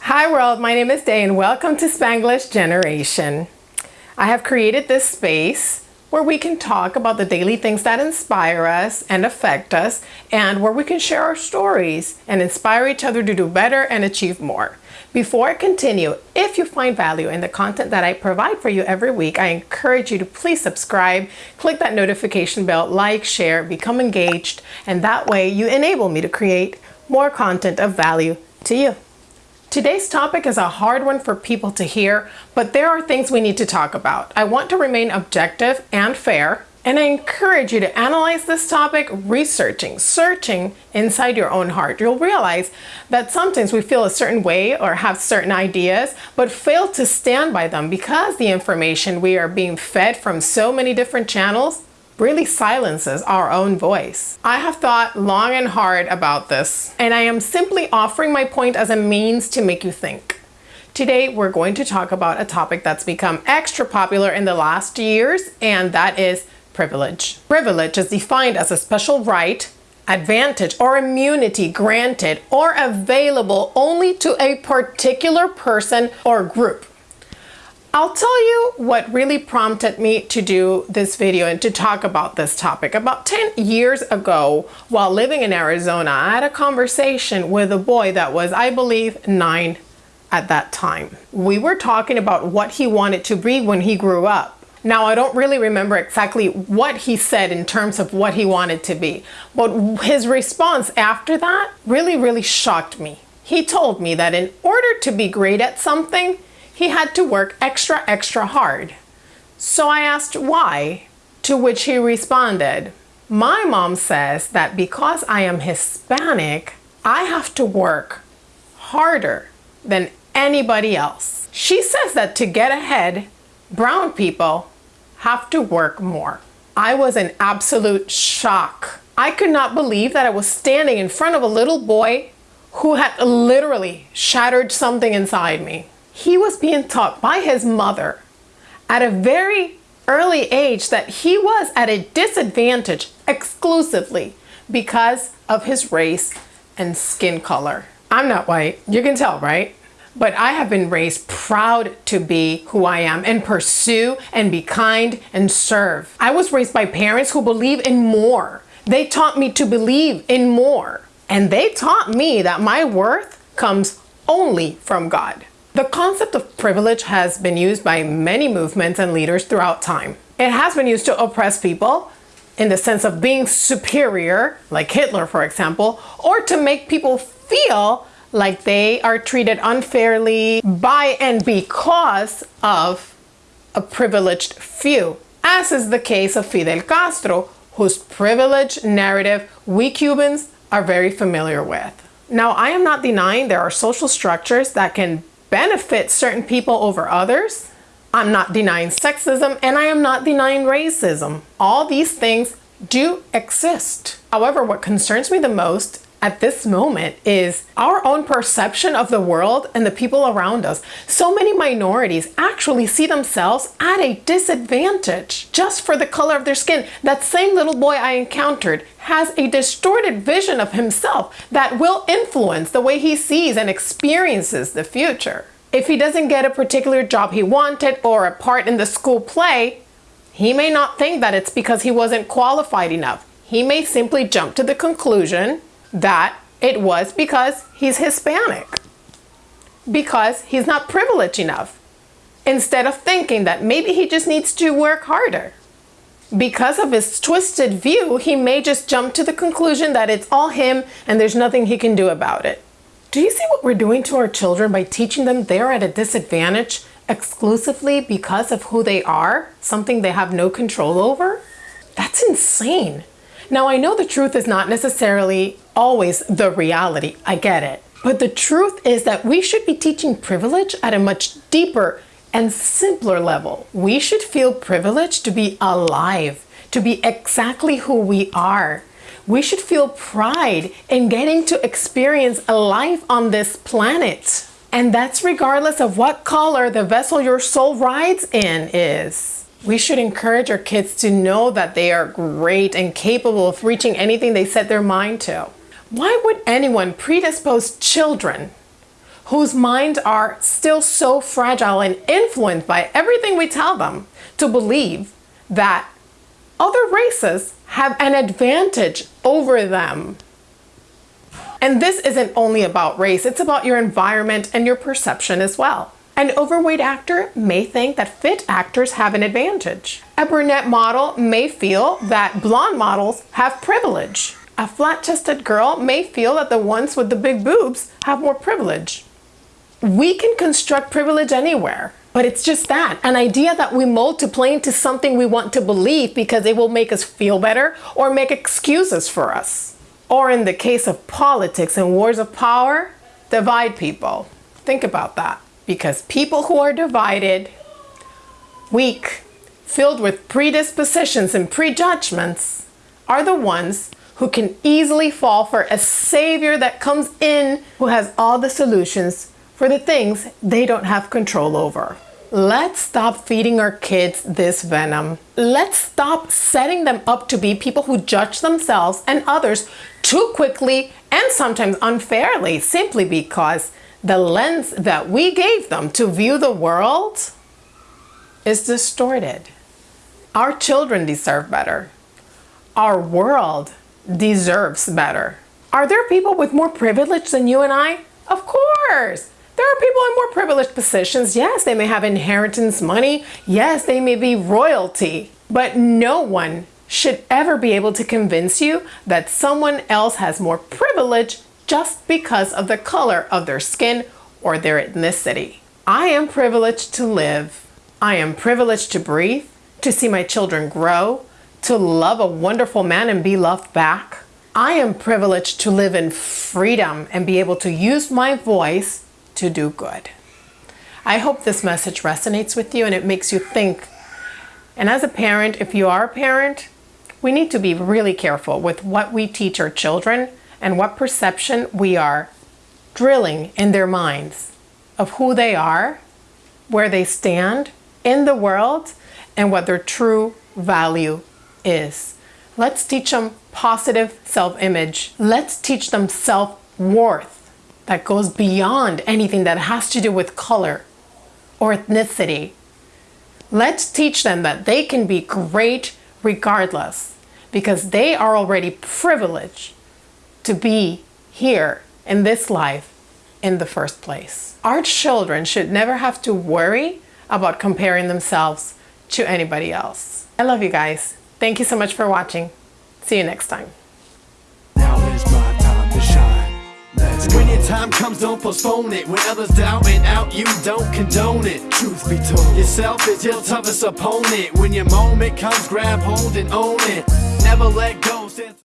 Hi world, my name is Day and welcome to Spanglish Generation. I have created this space where we can talk about the daily things that inspire us and affect us and where we can share our stories and inspire each other to do better and achieve more. Before I continue, if you find value in the content that I provide for you every week, I encourage you to please subscribe, click that notification bell, like, share, become engaged, and that way you enable me to create more content of value to you. Today's topic is a hard one for people to hear, but there are things we need to talk about. I want to remain objective and fair, and I encourage you to analyze this topic researching, searching inside your own heart. You'll realize that sometimes we feel a certain way or have certain ideas, but fail to stand by them because the information we are being fed from so many different channels really silences our own voice. I have thought long and hard about this, and I am simply offering my point as a means to make you think. Today, we're going to talk about a topic that's become extra popular in the last years, and that is privilege. Privilege is defined as a special right, advantage, or immunity granted or available only to a particular person or group. I'll tell you what really prompted me to do this video and to talk about this topic. About 10 years ago, while living in Arizona, I had a conversation with a boy that was, I believe, nine at that time. We were talking about what he wanted to be when he grew up. Now, I don't really remember exactly what he said in terms of what he wanted to be, but his response after that really, really shocked me. He told me that in order to be great at something, he had to work extra, extra hard. So I asked why, to which he responded, my mom says that because I am Hispanic, I have to work harder than anybody else. She says that to get ahead, brown people have to work more. I was in absolute shock. I could not believe that I was standing in front of a little boy who had literally shattered something inside me he was being taught by his mother at a very early age that he was at a disadvantage exclusively because of his race and skin color. I'm not white, you can tell, right? But I have been raised proud to be who I am and pursue and be kind and serve. I was raised by parents who believe in more. They taught me to believe in more. And they taught me that my worth comes only from God. The concept of privilege has been used by many movements and leaders throughout time. It has been used to oppress people in the sense of being superior, like Hitler, for example, or to make people feel like they are treated unfairly by and because of a privileged few, as is the case of Fidel Castro, whose privileged narrative we Cubans are very familiar with. Now, I am not denying there are social structures that can benefit certain people over others. I'm not denying sexism and I am not denying racism. All these things do exist. However, what concerns me the most at this moment is our own perception of the world and the people around us. So many minorities actually see themselves at a disadvantage just for the color of their skin. That same little boy I encountered has a distorted vision of himself that will influence the way he sees and experiences the future. If he doesn't get a particular job he wanted or a part in the school play, he may not think that it's because he wasn't qualified enough. He may simply jump to the conclusion that it was because he's Hispanic, because he's not privileged enough, instead of thinking that maybe he just needs to work harder. Because of his twisted view, he may just jump to the conclusion that it's all him and there's nothing he can do about it. Do you see what we're doing to our children by teaching them they're at a disadvantage exclusively because of who they are, something they have no control over? That's insane. Now, I know the truth is not necessarily always the reality. I get it. But the truth is that we should be teaching privilege at a much deeper and simpler level. We should feel privileged to be alive, to be exactly who we are. We should feel pride in getting to experience a life on this planet. And that's regardless of what color the vessel your soul rides in is. We should encourage our kids to know that they are great and capable of reaching anything they set their mind to. Why would anyone predispose children whose minds are still so fragile and influenced by everything we tell them to believe that other races have an advantage over them? And this isn't only about race, it's about your environment and your perception as well. An overweight actor may think that fit actors have an advantage. A brunette model may feel that blonde models have privilege. A flat-chested girl may feel that the ones with the big boobs have more privilege. We can construct privilege anywhere, but it's just that, an idea that we mold to play into something we want to believe because it will make us feel better or make excuses for us. Or in the case of politics and wars of power, divide people. Think about that because people who are divided, weak, filled with predispositions and prejudgments are the ones who can easily fall for a savior that comes in who has all the solutions for the things they don't have control over. Let's stop feeding our kids this venom. Let's stop setting them up to be people who judge themselves and others too quickly and sometimes unfairly simply because the lens that we gave them to view the world is distorted. Our children deserve better. Our world deserves better. Are there people with more privilege than you and I? Of course. There are people in more privileged positions. Yes, they may have inheritance money. Yes, they may be royalty. But no one should ever be able to convince you that someone else has more privilege just because of the color of their skin or their ethnicity. I am privileged to live. I am privileged to breathe, to see my children grow, to love a wonderful man and be loved back. I am privileged to live in freedom and be able to use my voice to do good. I hope this message resonates with you and it makes you think. And as a parent, if you are a parent, we need to be really careful with what we teach our children and what perception we are drilling in their minds of who they are, where they stand in the world, and what their true value is. Let's teach them positive self-image. Let's teach them self-worth that goes beyond anything that has to do with color or ethnicity. Let's teach them that they can be great regardless because they are already privileged to be here in this life in the first place. Our children should never have to worry about comparing themselves to anybody else. I love you guys. Thank you so much for watching. See you next time. When your time comes, don't postpone it. When others doubt it out, you don't condone it. Truth be told, yourself is your toughest opponent. When your moment comes, grab hold and own it. Never let go.